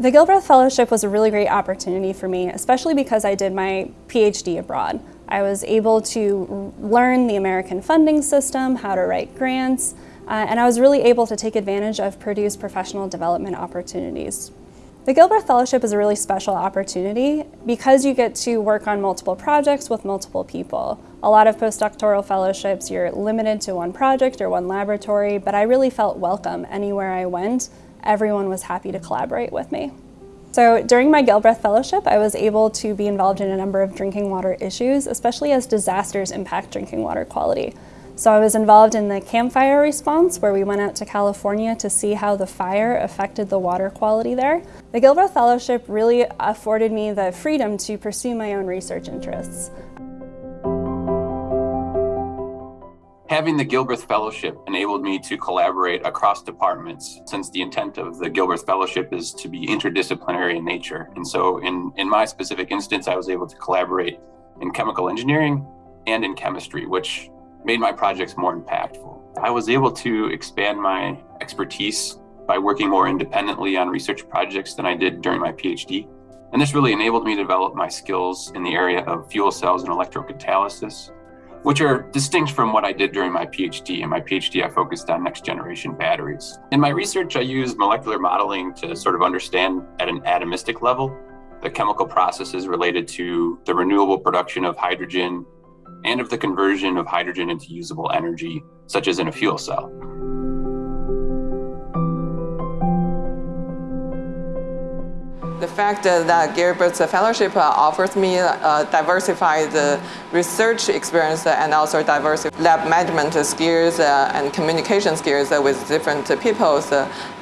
The Gilbreth Fellowship was a really great opportunity for me, especially because I did my PhD abroad. I was able to learn the American funding system, how to write grants, uh, and I was really able to take advantage of Purdue's professional development opportunities. The Gilbreth Fellowship is a really special opportunity because you get to work on multiple projects with multiple people. A lot of postdoctoral fellowships, you're limited to one project or one laboratory, but I really felt welcome anywhere I went. Everyone was happy to collaborate with me. So during my Gilbreth Fellowship, I was able to be involved in a number of drinking water issues, especially as disasters impact drinking water quality. So I was involved in the Camp Fire response where we went out to California to see how the fire affected the water quality there. The Gilbreth Fellowship really afforded me the freedom to pursue my own research interests. Having the Gilbreth Fellowship enabled me to collaborate across departments since the intent of the Gilbreth Fellowship is to be interdisciplinary in nature. And so in, in my specific instance, I was able to collaborate in chemical engineering and in chemistry, which made my projects more impactful. I was able to expand my expertise by working more independently on research projects than I did during my PhD. And this really enabled me to develop my skills in the area of fuel cells and electrocatalysis, which are distinct from what I did during my PhD. In my PhD, I focused on next generation batteries. In my research, I used molecular modeling to sort of understand at an atomistic level the chemical processes related to the renewable production of hydrogen and of the conversion of hydrogen into usable energy, such as in a fuel cell. The fact that Gilbreth Fellowship uh, offers me uh, a diversified research experience and also diverse lab management skills uh, and communication skills with different people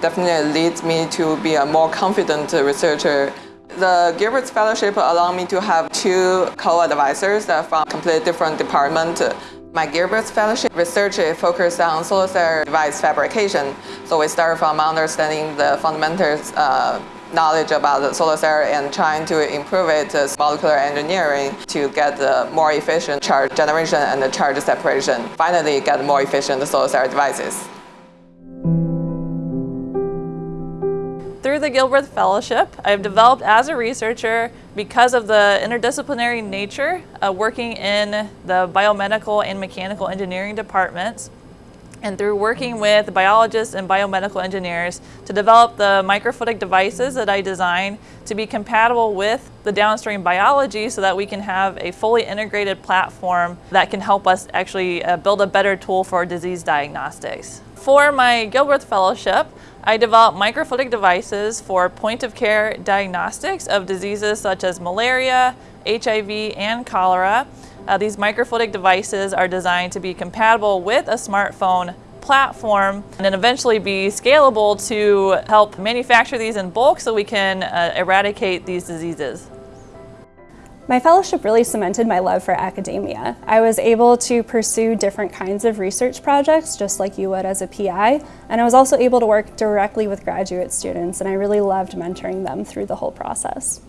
definitely leads me to be a more confident researcher the Gilbreth Fellowship allowed me to have two co-advisors from completely different departments. My Gilbreth Fellowship research is focused on solar cell device fabrication. So we start from understanding the fundamentals uh, knowledge about the solar cell and trying to improve it molecular engineering to get the more efficient charge generation and the charge separation. Finally, get more efficient solar cell devices. Through the Gilbreth Fellowship, I've developed as a researcher because of the interdisciplinary nature of working in the biomedical and mechanical engineering departments and through working with biologists and biomedical engineers to develop the microfluidic devices that I design to be compatible with the downstream biology so that we can have a fully integrated platform that can help us actually uh, build a better tool for disease diagnostics. For my Gilbreth Fellowship, I developed microfluidic devices for point-of-care diagnostics of diseases such as malaria, HIV, and cholera. Uh, these microfluidic devices are designed to be compatible with a smartphone platform and then eventually be scalable to help manufacture these in bulk so we can uh, eradicate these diseases. My fellowship really cemented my love for academia. I was able to pursue different kinds of research projects, just like you would as a PI, and I was also able to work directly with graduate students, and I really loved mentoring them through the whole process.